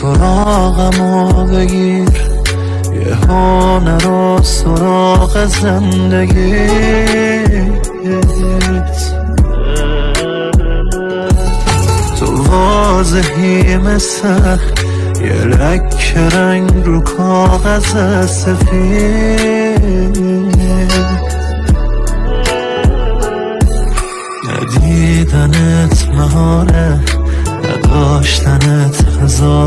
سراغمو بگیر. یه رو سراغ زندگی. تو واضحی مثل یه لک رنگ رو کاغذ سفید. ندیدنت مهاره نداشتنت هزار